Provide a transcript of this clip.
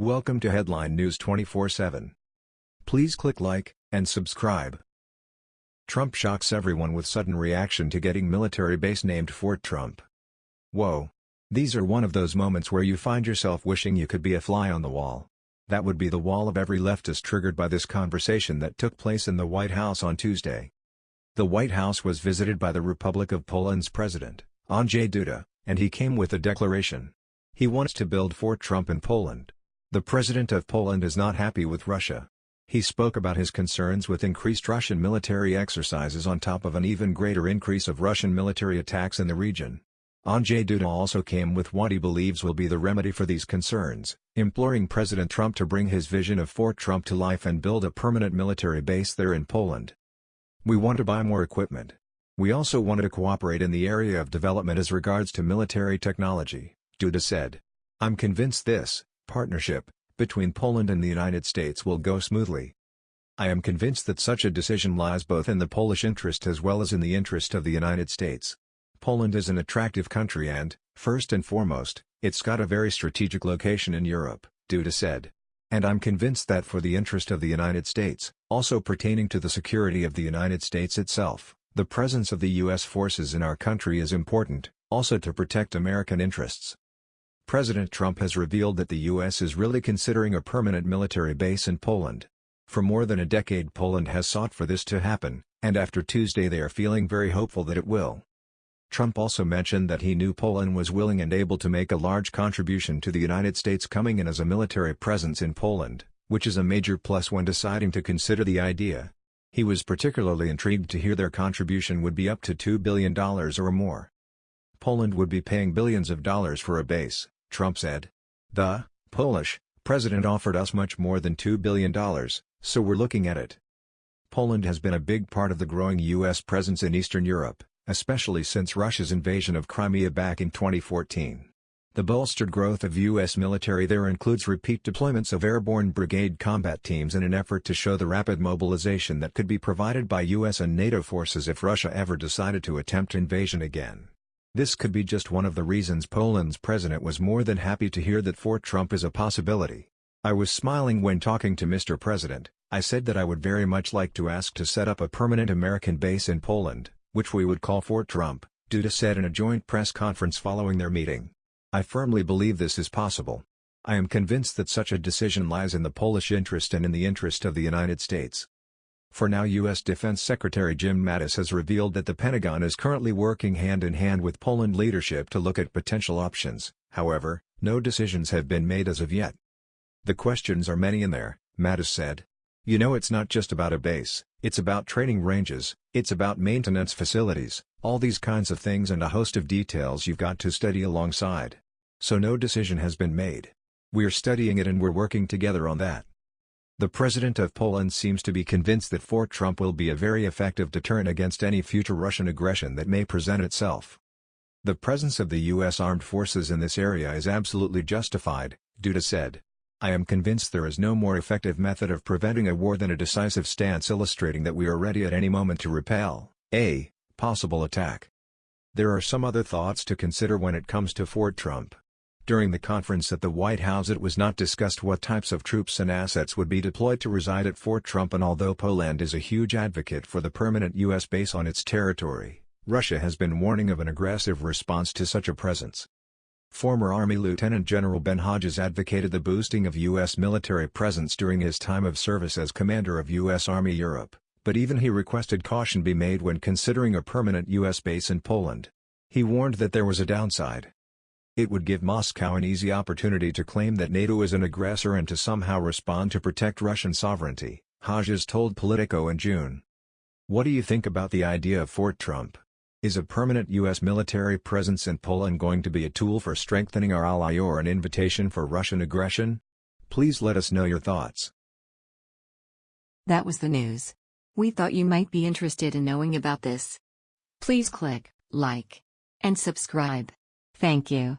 Welcome to Headline News 24/7. Please click like and subscribe. Trump shocks everyone with sudden reaction to getting military base named Fort Trump. Whoa. These are one of those moments where you find yourself wishing you could be a fly on the wall. That would be the wall of every leftist triggered by this conversation that took place in the White House on Tuesday. The White House was visited by the Republic of Poland's president, Andrzej Duda, and he came with a declaration. He wants to build Fort Trump in Poland. The president of Poland is not happy with Russia. He spoke about his concerns with increased Russian military exercises on top of an even greater increase of Russian military attacks in the region. Andrzej Duda also came with what he believes will be the remedy for these concerns, imploring President Trump to bring his vision of Fort Trump to life and build a permanent military base there in Poland. We want to buy more equipment. We also wanted to cooperate in the area of development as regards to military technology, Duda said. I'm convinced this partnership between Poland and the United States will go smoothly. I am convinced that such a decision lies both in the Polish interest as well as in the interest of the United States. Poland is an attractive country and, first and foremost, it's got a very strategic location in Europe, Duda said. And I'm convinced that for the interest of the United States, also pertaining to the security of the United States itself, the presence of the U.S. forces in our country is important, also to protect American interests. President Trump has revealed that the U.S. is really considering a permanent military base in Poland. For more than a decade Poland has sought for this to happen, and after Tuesday they are feeling very hopeful that it will. Trump also mentioned that he knew Poland was willing and able to make a large contribution to the United States coming in as a military presence in Poland, which is a major plus when deciding to consider the idea. He was particularly intrigued to hear their contribution would be up to $2 billion or more. Poland would be paying billions of dollars for a base, Trump said. The Polish president offered us much more than $2 billion, so we're looking at it. Poland has been a big part of the growing U.S. presence in Eastern Europe, especially since Russia's invasion of Crimea back in 2014. The bolstered growth of U.S. military there includes repeat deployments of airborne brigade combat teams in an effort to show the rapid mobilization that could be provided by U.S. and NATO forces if Russia ever decided to attempt invasion again. This could be just one of the reasons Poland's president was more than happy to hear that Fort Trump is a possibility. I was smiling when talking to Mr. President, I said that I would very much like to ask to set up a permanent American base in Poland, which we would call Fort Trump, Duda said in a joint press conference following their meeting. I firmly believe this is possible. I am convinced that such a decision lies in the Polish interest and in the interest of the United States. For now U.S. Defense Secretary Jim Mattis has revealed that the Pentagon is currently working hand-in-hand with Poland leadership to look at potential options, however, no decisions have been made as of yet. The questions are many in there, Mattis said. You know it's not just about a base, it's about training ranges, it's about maintenance facilities, all these kinds of things and a host of details you've got to study alongside. So no decision has been made. We're studying it and we're working together on that. The president of Poland seems to be convinced that Fort Trump will be a very effective deterrent against any future Russian aggression that may present itself. The presence of the U.S. armed forces in this area is absolutely justified, Duda said. I am convinced there is no more effective method of preventing a war than a decisive stance illustrating that we are ready at any moment to repel a possible attack. There are some other thoughts to consider when it comes to Fort Trump. During the conference at the White House it was not discussed what types of troops and assets would be deployed to reside at Fort Trump and although Poland is a huge advocate for the permanent U.S. base on its territory, Russia has been warning of an aggressive response to such a presence. Former Army Lieutenant General Ben Hodges advocated the boosting of U.S. military presence during his time of service as commander of U.S. Army Europe, but even he requested caution be made when considering a permanent U.S. base in Poland. He warned that there was a downside. It would give Moscow an easy opportunity to claim that NATO is an aggressor and to somehow respond to protect Russian sovereignty, Hodges told Politico in June. What do you think about the idea of Fort Trump? Is a permanent U.S. military presence in Poland going to be a tool for strengthening our ally or an invitation for Russian aggression? Please let us know your thoughts. That was the news. We thought you might be interested in knowing about this. Please click like and subscribe. Thank you.